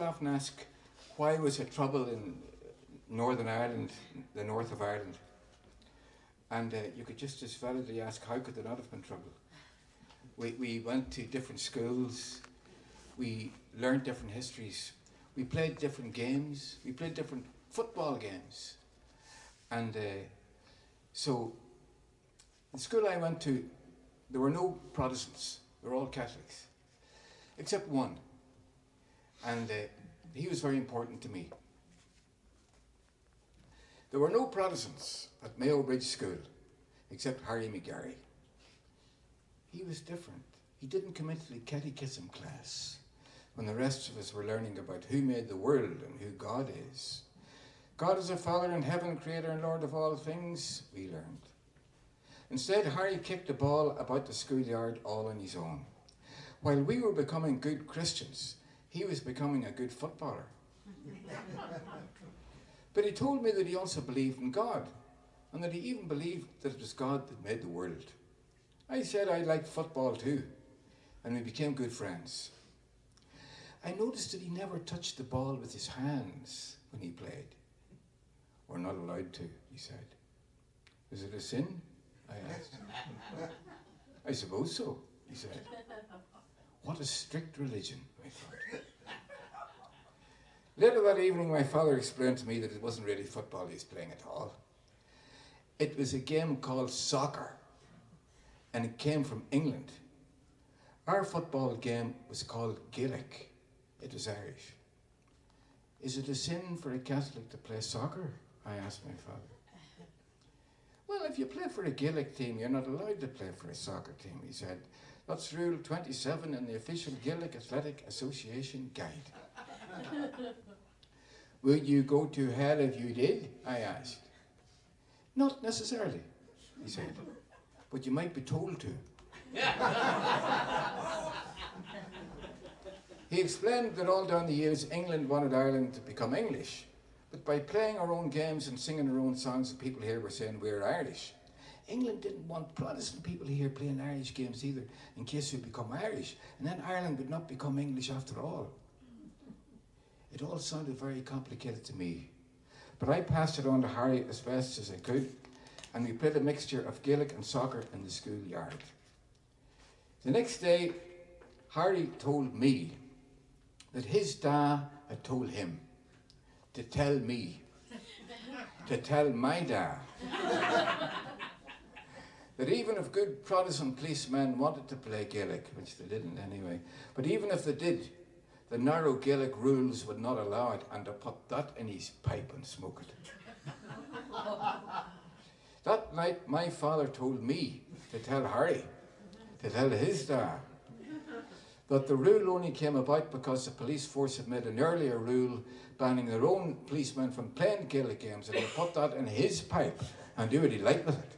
people often ask, why was there trouble in Northern Ireland, the north of Ireland? And uh, you could just as validly ask, how could there not have been trouble? We, we went to different schools, we learned different histories, we played different games, we played different football games. And uh, so, the school I went to, there were no Protestants, they were all Catholics, except one. And uh, he was very important to me. There were no Protestants at Mayo Bridge School, except Harry McGarry. He was different. He didn't come into the catechism class when the rest of us were learning about who made the world and who God is. God is a Father in heaven, creator and Lord of all things, we learned. Instead, Harry kicked the ball about the schoolyard all on his own. While we were becoming good Christians, he was becoming a good footballer. but he told me that he also believed in God, and that he even believed that it was God that made the world. I said I liked football too, and we became good friends. I noticed that he never touched the ball with his hands when he played. We're not allowed to, he said. Is it a sin? I asked. I suppose so, he said. What a strict religion, I thought. Later that evening, my father explained to me that it wasn't really football he was playing at all. It was a game called soccer, and it came from England. Our football game was called Gaelic. It was Irish. Is it a sin for a Catholic to play soccer? I asked my father. Well, if you play for a Gaelic team, you're not allowed to play for a soccer team, he said. That's Rule 27 in the official Gaelic Athletic Association guide. Would you go to hell if you did? I asked. Not necessarily, he said, but you might be told to. he explained that all down the years England wanted Ireland to become English, but by playing our own games and singing our own songs, the people here were saying we're Irish. England didn't want Protestant people here playing Irish games either, in case we become Irish, and then Ireland would not become English after all. It all sounded very complicated to me, but I passed it on to Harry as best as I could, and we played a mixture of Gaelic and soccer in the schoolyard. The next day, Harry told me that his dad had told him to tell me, to tell my dad, that even if good Protestant policemen wanted to play Gaelic, which they didn't anyway, but even if they did, the narrow Gaelic rules would not allow it, and to put that in his pipe and smoke it. that night, my father told me to tell Harry, to tell his dad, that the rule only came about because the police force had made an earlier rule banning their own policemen from playing Gaelic games and they put that in his pipe and do what he liked with it.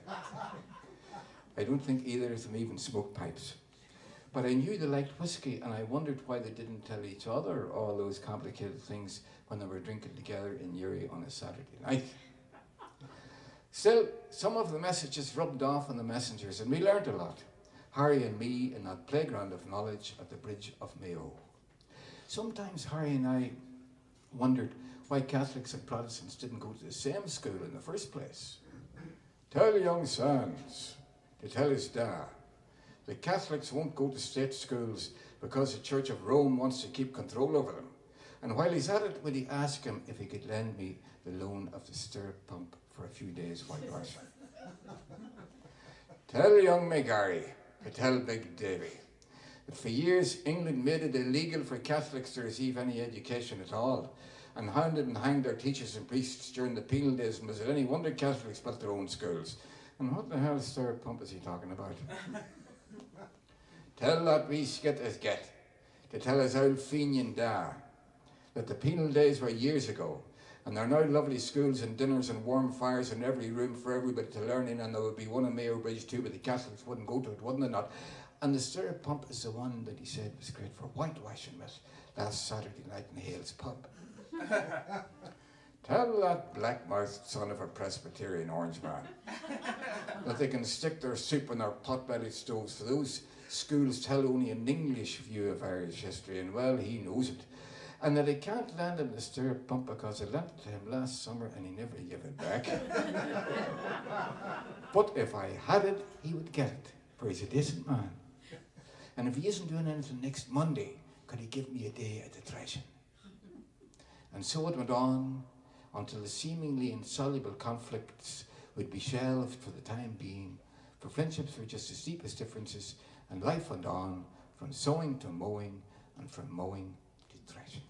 I don't think either of them even smoked pipes. But I knew they liked whiskey and I wondered why they didn't tell each other all those complicated things when they were drinking together in Newry on a Saturday night. Still, some of the messages rubbed off on the messengers and we learned a lot. Harry and me in that playground of knowledge at the Bridge of Mayo. Sometimes Harry and I wondered why Catholics and Protestants didn't go to the same school in the first place. Tell young sons to tell his dad the Catholics won't go to state schools because the Church of Rome wants to keep control over them. And while he's at it, will he ask him if he could lend me the loan of the stirrup pump for a few days while washing? tell young McGarry tell Big Davy that for years England made it illegal for Catholics to receive any education at all and hounded and hanged their teachers and priests during the penal days and was it any wonder Catholics built their own schools? And what the hell stirrup pump is he talking about? tell that wee skit as get, to tell his old Fenian da, that the penal days were years ago, and there are now lovely schools and dinners and warm fires in every room for everybody to learn in, and there would be one in Mayo Bridge too, but the Catholics wouldn't go to it, wouldn't they not? And the stirrup pump is the one that he said was great for whitewashing with last Saturday night in Hale's pub. Tell that black-mouthed son of a Presbyterian orange man that they can stick their soup in their pot-bellied stoves. For those schools tell only an English view of Irish history, and well, he knows it. And that he can't land him the stirrup pump because I lent it to him last summer and he never gave it back. but if I had it, he would get it, for he's a decent man. And if he isn't doing anything next Monday, could he give me a day at the threshing? And so it went on until the seemingly insoluble conflicts would be shelved for the time being, for friendships were just as deep as differences, and life went on from sowing to mowing, and from mowing to threshing.